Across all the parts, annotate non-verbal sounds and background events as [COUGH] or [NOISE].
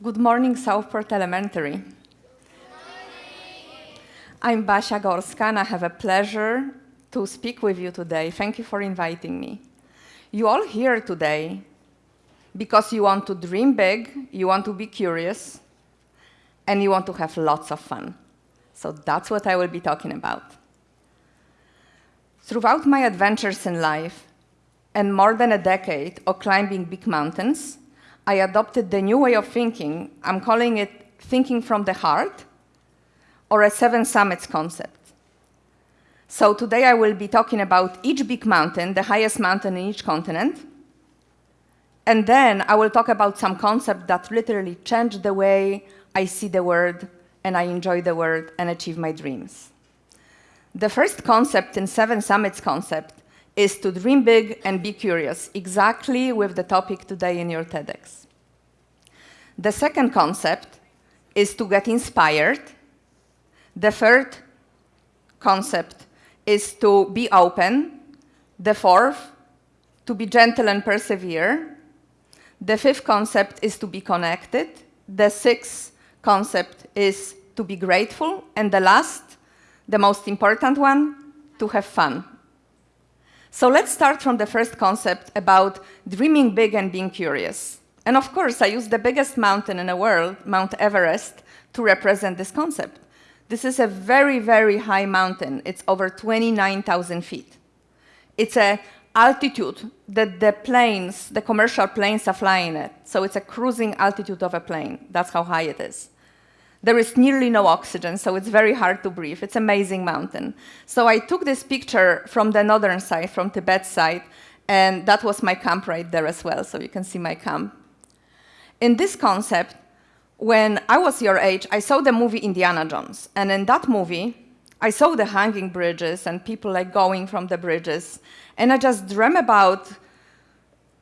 Good morning, Southport Elementary. I'm Basia Gorska, and I have a pleasure to speak with you today. Thank you for inviting me. You all here today because you want to dream big, you want to be curious, and you want to have lots of fun. So that's what I will be talking about. Throughout my adventures in life, and more than a decade of climbing big mountains, I adopted the new way of thinking. I'm calling it thinking from the heart, or a seven summits concept. So today I will be talking about each big mountain, the highest mountain in each continent, and then I will talk about some concepts that literally change the way I see the world and I enjoy the world and achieve my dreams. The first concept in Seven Summits concept is to dream big and be curious, exactly with the topic today in your TEDx. The second concept is to get inspired. The third concept is to be open. The fourth, to be gentle and persevere. The fifth concept is to be connected. The sixth concept is to be grateful. And the last, the most important one, to have fun. So let's start from the first concept about dreaming big and being curious. And of course, I use the biggest mountain in the world, Mount Everest, to represent this concept. This is a very, very high mountain. It's over 29,000 feet. It's a altitude that the planes, the commercial planes are flying at. So it's a cruising altitude of a plane. That's how high it is. There is nearly no oxygen, so it's very hard to breathe. It's amazing mountain. So I took this picture from the northern side, from Tibet side, and that was my camp right there as well, so you can see my camp. In this concept, when I was your age, I saw the movie Indiana Jones, and in that movie, I saw the hanging bridges and people like going from the bridges, and I just dream about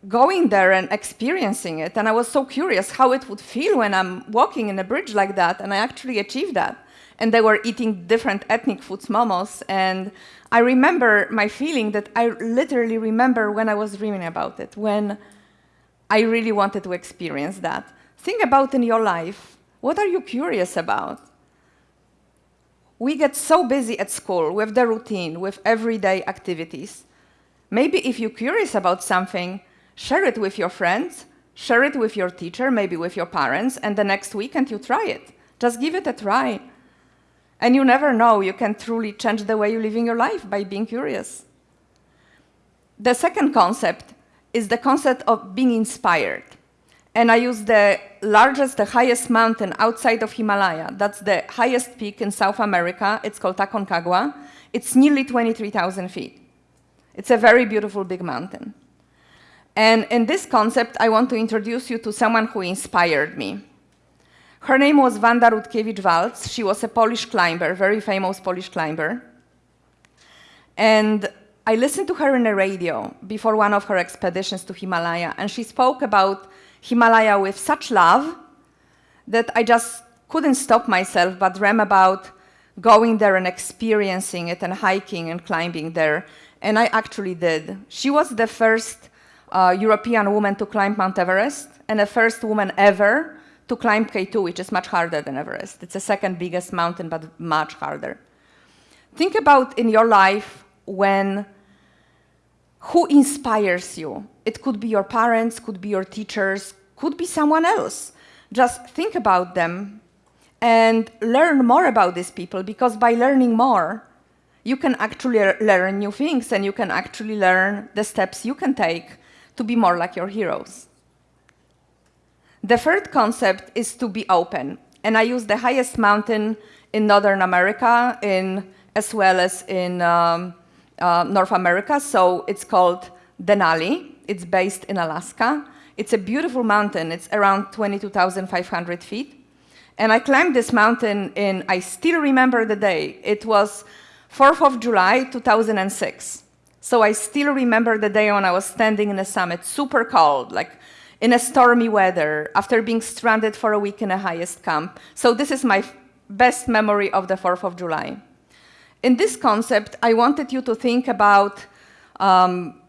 going there and experiencing it. And I was so curious how it would feel when I'm walking in a bridge like that, and I actually achieved that. And they were eating different ethnic foods, momos, and I remember my feeling that I literally remember when I was dreaming about it, when I really wanted to experience that. Think about in your life, what are you curious about? We get so busy at school with the routine, with everyday activities, Maybe if you're curious about something, share it with your friends, share it with your teacher, maybe with your parents, and the next weekend you try it. Just give it a try. And you never know, you can truly change the way you live in your life by being curious. The second concept is the concept of being inspired. And I use the largest, the highest mountain outside of Himalaya. That's the highest peak in South America. It's called Aconcagua. It's nearly 23,000 feet. It's a very beautiful big mountain. And in this concept, I want to introduce you to someone who inspired me. Her name was Wanda Rutkiewicz-Waltz. She was a Polish climber, very famous Polish climber. And I listened to her in the radio before one of her expeditions to Himalaya, and she spoke about Himalaya with such love that I just couldn't stop myself but dream about going there and experiencing it and hiking and climbing there and I actually did. She was the first uh, European woman to climb Mount Everest and the first woman ever to climb K2, which is much harder than Everest. It's the second biggest mountain, but much harder. Think about in your life when, who inspires you? It could be your parents, could be your teachers, could be someone else. Just think about them and learn more about these people because by learning more, you can actually learn new things and you can actually learn the steps you can take to be more like your heroes. The third concept is to be open. And I use the highest mountain in Northern America in, as well as in um, uh, North America. So it's called Denali. It's based in Alaska. It's a beautiful mountain. It's around 22,500 feet. And I climbed this mountain in, I still remember the day. It was 4th of July, 2006. So I still remember the day when I was standing in the summit, super cold, like in a stormy weather, after being stranded for a week in a highest camp. So this is my best memory of the 4th of July. In this concept, I wanted you to think about um,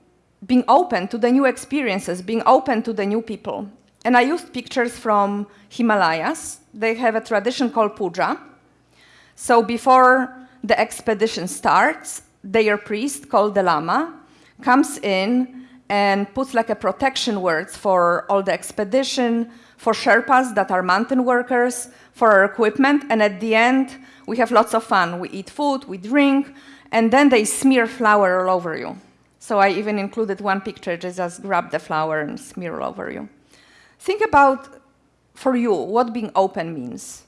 being open to the new experiences, being open to the new people. And I used pictures from Himalayas. They have a tradition called puja. So before the expedition starts, their priest, called the Lama, comes in and puts like a protection words for all the expedition, for Sherpas that are mountain workers, for our equipment, and at the end, we have lots of fun. We eat food, we drink, and then they smear flour all over you. So I even included one picture, just grab the flour and smear all over you. Think about, for you, what being open means.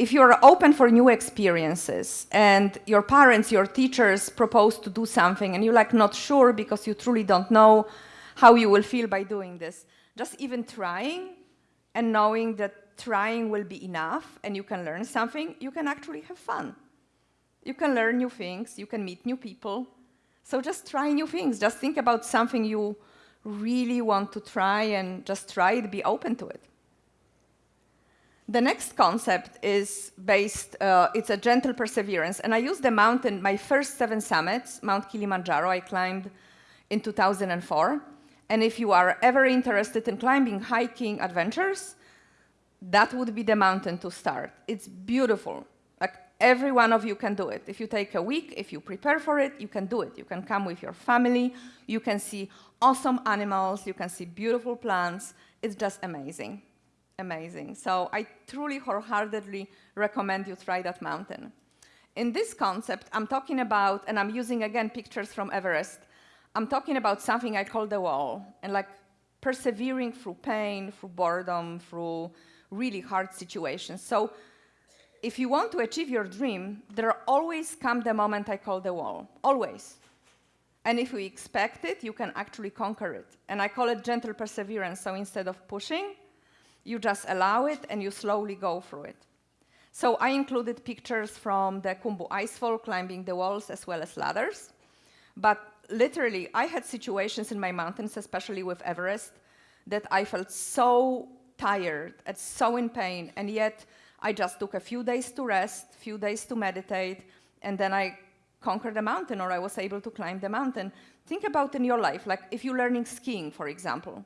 If you're open for new experiences and your parents, your teachers propose to do something and you're like not sure because you truly don't know how you will feel by doing this, just even trying and knowing that trying will be enough and you can learn something, you can actually have fun. You can learn new things, you can meet new people. So just try new things. Just think about something you really want to try and just try it, be open to it. The next concept is based, uh, it's a gentle perseverance. And I used the mountain, my first seven summits, Mount Kilimanjaro, I climbed in 2004. And if you are ever interested in climbing, hiking adventures, that would be the mountain to start. It's beautiful. Like every one of you can do it. If you take a week, if you prepare for it, you can do it. You can come with your family, you can see awesome animals, you can see beautiful plants. It's just amazing, amazing. So I truly wholeheartedly recommend you try that mountain. In this concept, I'm talking about, and I'm using again pictures from Everest, I'm talking about something I call the wall, and like persevering through pain, through boredom, through really hard situations. So if you want to achieve your dream, there always come the moment I call the wall, always. And if we expect it, you can actually conquer it. And I call it gentle perseverance. So instead of pushing, you just allow it and you slowly go through it. So I included pictures from the Khumbu Icefall, climbing the walls as well as ladders. But literally, I had situations in my mountains, especially with Everest, that I felt so tired and so in pain, and yet I just took a few days to rest, few days to meditate, and then I conquered the mountain or I was able to climb the mountain. Think about in your life, like if you're learning skiing, for example.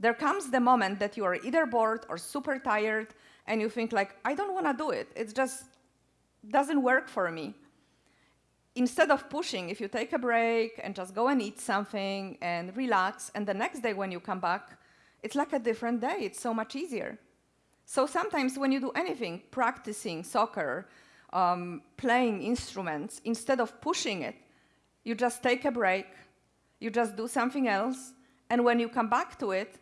There comes the moment that you are either bored or super tired and you think like, I don't want to do it. It just doesn't work for me. Instead of pushing, if you take a break and just go and eat something and relax, and the next day when you come back, it's like a different day. It's so much easier. So sometimes when you do anything, practicing soccer, um, playing instruments, instead of pushing it, you just take a break, you just do something else, and when you come back to it,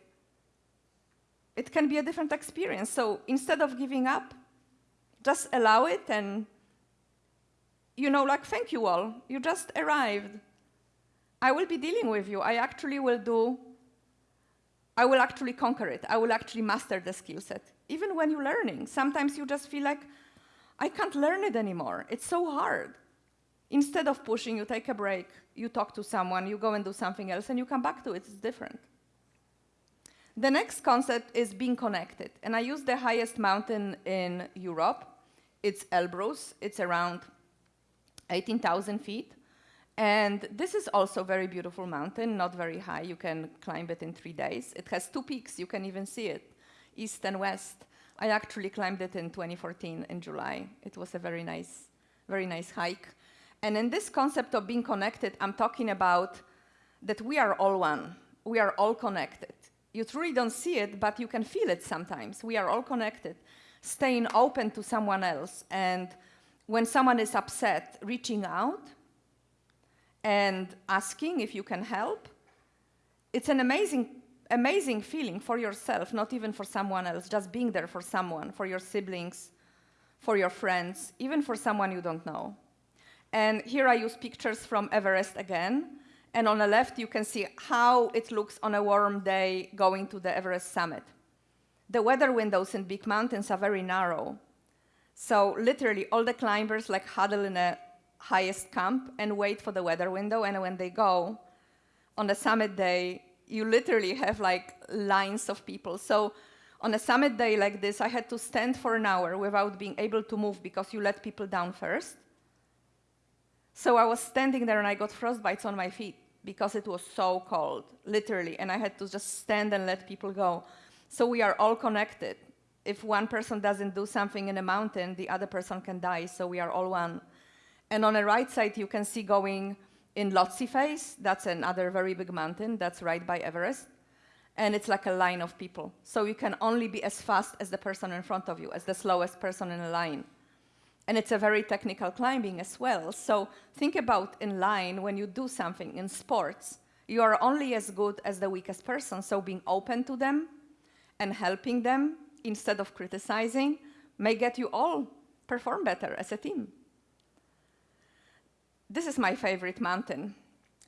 it can be a different experience. So instead of giving up, just allow it and, you know, like, thank you all, you just arrived. I will be dealing with you. I actually will do, I will actually conquer it. I will actually master the skill set. Even when you're learning, sometimes you just feel like, I can't learn it anymore. It's so hard. Instead of pushing, you take a break, you talk to someone, you go and do something else, and you come back to it. It's different. The next concept is being connected. And I use the highest mountain in Europe. It's Elbrus. It's around 18,000 feet. And this is also a very beautiful mountain, not very high. You can climb it in three days. It has two peaks. You can even see it, east and west. I actually climbed it in 2014 in July. It was a very nice, very nice hike. And in this concept of being connected, I'm talking about that we are all one. We are all connected. You truly don't see it, but you can feel it sometimes. We are all connected. Staying open to someone else. And when someone is upset, reaching out and asking if you can help. It's an amazing amazing feeling for yourself, not even for someone else, just being there for someone, for your siblings, for your friends, even for someone you don't know. And here I use pictures from Everest again. And on the left, you can see how it looks on a warm day going to the Everest summit. The weather windows in big mountains are very narrow. So literally, all the climbers like huddle in the highest camp and wait for the weather window. And when they go, on the summit day, you literally have like lines of people. So on a summit day like this, I had to stand for an hour without being able to move because you let people down first. So I was standing there and I got frostbites on my feet because it was so cold, literally, and I had to just stand and let people go. So we are all connected. If one person doesn't do something in a mountain, the other person can die, so we are all one. And on the right side, you can see going in Lhotse Face, that's another very big mountain, that's right by Everest. And it's like a line of people. So you can only be as fast as the person in front of you, as the slowest person in a line. And it's a very technical climbing as well. So think about in line when you do something in sports, you are only as good as the weakest person. So being open to them and helping them instead of criticizing may get you all perform better as a team. This is my favorite mountain.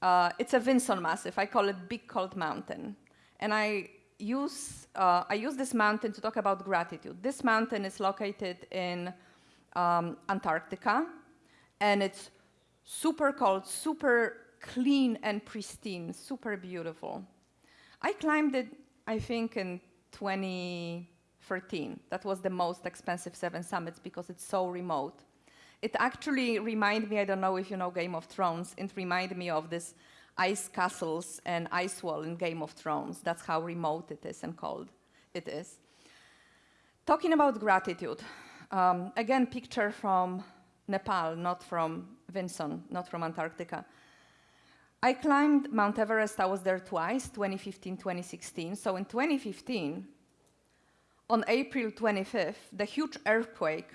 Uh, it's a Vinson Massif. I call it Big Cold Mountain. And I use, uh, I use this mountain to talk about gratitude. This mountain is located in um, Antarctica, and it's super cold, super clean and pristine, super beautiful. I climbed it, I think, in 2013. That was the most expensive seven summits because it's so remote. It actually reminded me, I don't know if you know Game of Thrones, it reminded me of this ice castles and ice wall in Game of Thrones. That's how remote it is and cold it is. Talking about gratitude, um, again, picture from Nepal, not from Vinson, not from Antarctica. I climbed Mount Everest, I was there twice, 2015, 2016. So in 2015, on April 25th, the huge earthquake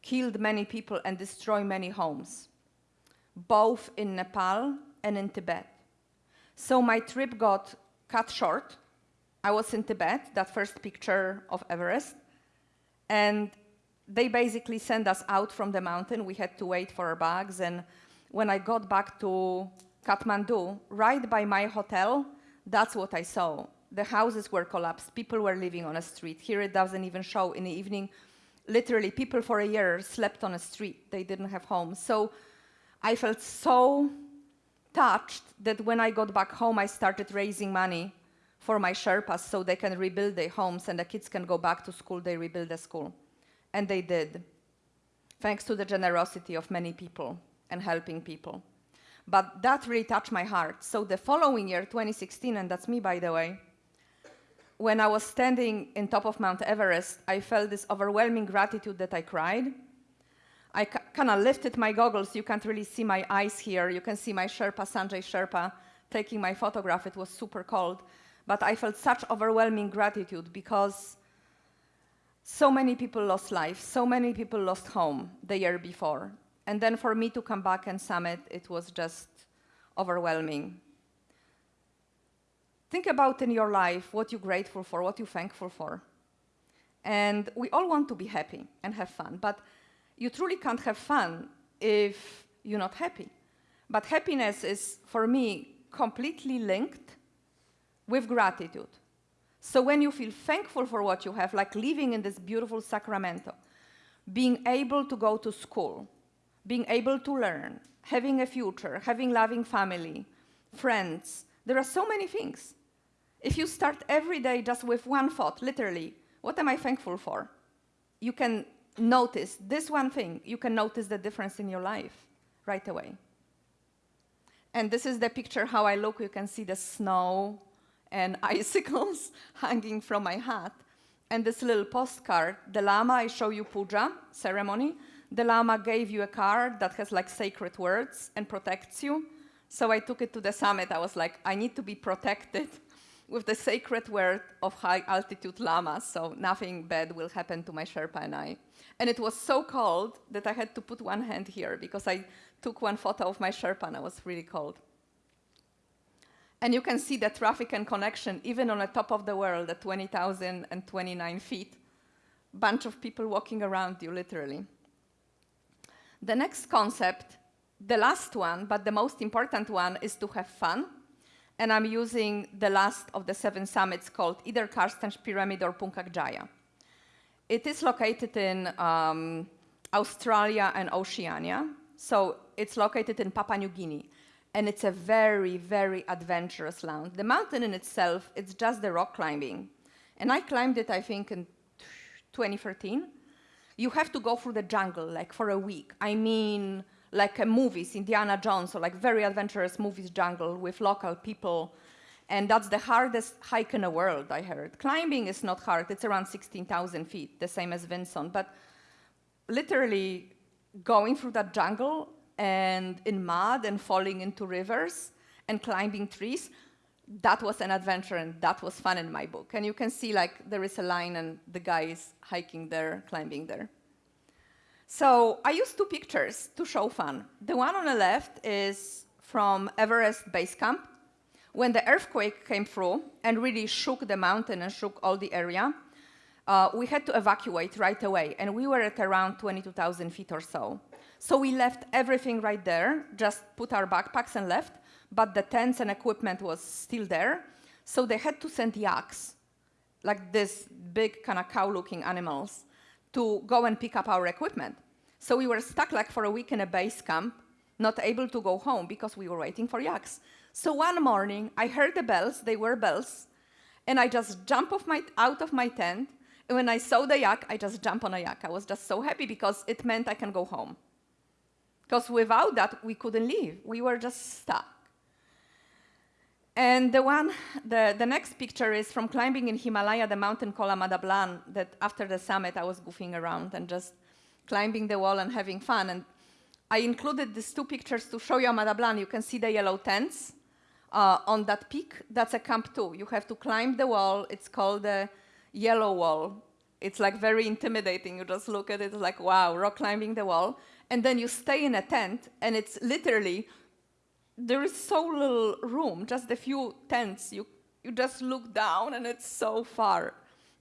killed many people and destroyed many homes, both in Nepal and in Tibet. So my trip got cut short. I was in Tibet, that first picture of Everest, and they basically sent us out from the mountain. We had to wait for our bags, and when I got back to Kathmandu, right by my hotel, that's what I saw. The houses were collapsed. People were living on a street. Here it doesn't even show. In the evening, literally, people for a year slept on a street. They didn't have homes. So I felt so touched that when I got back home, I started raising money for my Sherpas so they can rebuild their homes and the kids can go back to school. They rebuild the school. And they did, thanks to the generosity of many people and helping people. But that really touched my heart. So the following year, 2016, and that's me, by the way, when I was standing in top of Mount Everest, I felt this overwhelming gratitude that I cried. I kind of lifted my goggles. You can't really see my eyes here. You can see my Sherpa, Sanjay Sherpa, taking my photograph. It was super cold. But I felt such overwhelming gratitude because so many people lost life. So many people lost home the year before. And then for me to come back and summit, it was just overwhelming. Think about in your life what you're grateful for, what you're thankful for. And we all want to be happy and have fun, but you truly can't have fun if you're not happy. But happiness is, for me, completely linked with gratitude. So when you feel thankful for what you have, like living in this beautiful Sacramento, being able to go to school, being able to learn, having a future, having loving family, friends. There are so many things. If you start every day just with one thought, literally, what am I thankful for? You can notice this one thing, you can notice the difference in your life right away. And this is the picture how I look. You can see the snow and [LAUGHS] icicles hanging from my hat. And this little postcard, the Lama, I show you puja ceremony the Lama gave you a card that has like sacred words and protects you. So I took it to the summit. I was like, I need to be protected [LAUGHS] with the sacred word of high altitude Lama, so nothing bad will happen to my Sherpa and I. And it was so cold that I had to put one hand here because I took one photo of my Sherpa and I was really cold. And you can see the traffic and connection even on the top of the world at 20,029 feet. Bunch of people walking around you, literally. The next concept, the last one, but the most important one, is to have fun. And I'm using the last of the seven summits called either Carstensz Pyramid or Puncak Jaya. It is located in um, Australia and Oceania. So it's located in Papua New Guinea. And it's a very, very adventurous land. The mountain in itself, it's just the rock climbing. And I climbed it, I think, in 2013 you have to go through the jungle like for a week. I mean, like uh, movies, Indiana Jones, or like very adventurous movies jungle with local people. And that's the hardest hike in the world, I heard. Climbing is not hard, it's around 16,000 feet, the same as Vinson. But literally going through that jungle and in mud and falling into rivers and climbing trees, that was an adventure and that was fun in my book. And you can see like there is a line and the guy is hiking there, climbing there. So I used two pictures to show fun. The one on the left is from Everest Base Camp, when the earthquake came through and really shook the mountain and shook all the area. Uh, we had to evacuate right away, and we were at around 22,000 feet or so. So we left everything right there, just put our backpacks and left, but the tents and equipment was still there. So they had to send yaks, like this big kind of cow-looking animals, to go and pick up our equipment. So we were stuck like for a week in a base camp, not able to go home because we were waiting for yaks. So one morning, I heard the bells, they were bells, and I just jumped off my, out of my tent, and when I saw the yak, I just jumped on a yak. I was just so happy because it meant I can go home. Because without that, we couldn't leave. We were just stuck. And the one, the, the next picture is from climbing in Himalaya, the mountain called Ama Dablam, that after the summit I was goofing around and just climbing the wall and having fun. And I included these two pictures to show you Ama Dablam. You can see the yellow tents uh, on that peak. That's a camp too. You have to climb the wall. It's called the yellow wall. It's like very intimidating. You just look at it like, wow, rock climbing the wall. And then you stay in a tent and it's literally there is so little room, just a few tents. You, you just look down and it's so far.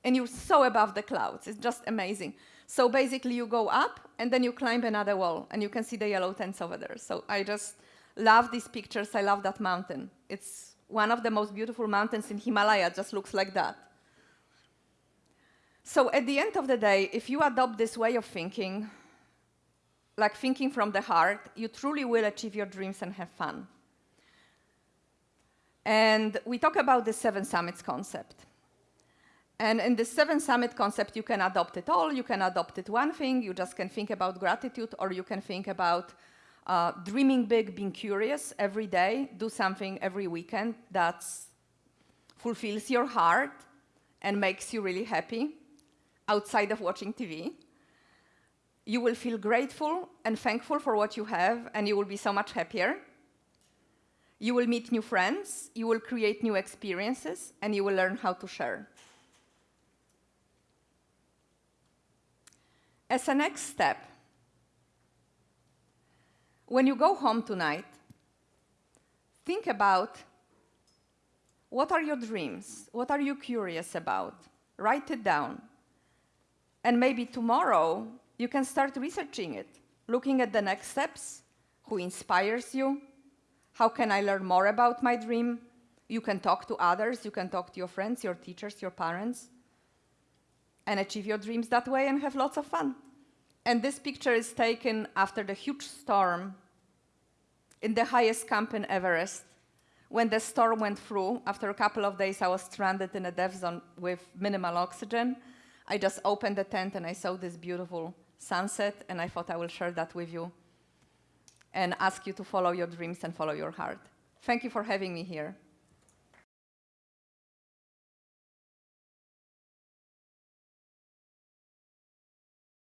And you're so above the clouds. It's just amazing. So basically you go up and then you climb another wall and you can see the yellow tents over there. So I just love these pictures. I love that mountain. It's one of the most beautiful mountains in Himalaya. Just looks like that. So at the end of the day, if you adopt this way of thinking, like thinking from the heart, you truly will achieve your dreams and have fun. And we talk about the seven summits concept. And in the seven summit concept, you can adopt it all. You can adopt it one thing. You just can think about gratitude, or you can think about uh, dreaming big, being curious every day. Do something every weekend that fulfills your heart and makes you really happy outside of watching TV you will feel grateful and thankful for what you have, and you will be so much happier. You will meet new friends, you will create new experiences, and you will learn how to share. As a next step, when you go home tonight, think about what are your dreams? What are you curious about? Write it down. And maybe tomorrow, you can start researching it, looking at the next steps, who inspires you, how can I learn more about my dream? You can talk to others, you can talk to your friends, your teachers, your parents, and achieve your dreams that way and have lots of fun. And this picture is taken after the huge storm in the highest camp in Everest. When the storm went through, after a couple of days, I was stranded in a death zone with minimal oxygen. I just opened the tent and I saw this beautiful sunset, and I thought I will share that with you and ask you to follow your dreams and follow your heart. Thank you for having me here.